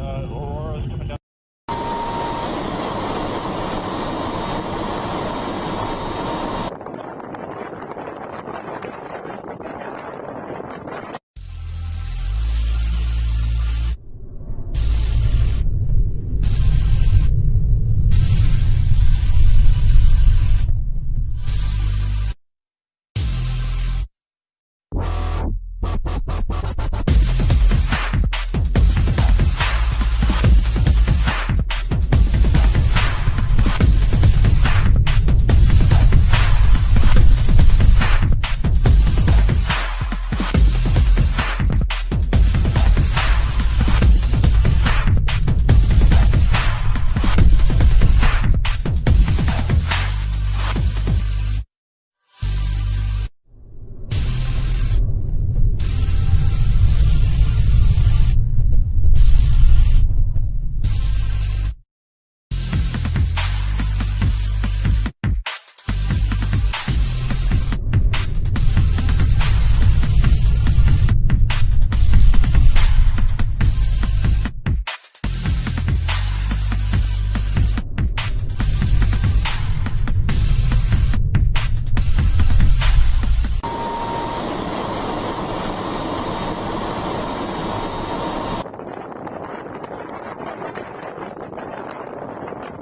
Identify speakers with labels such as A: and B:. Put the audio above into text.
A: uh, Aurora's coming down.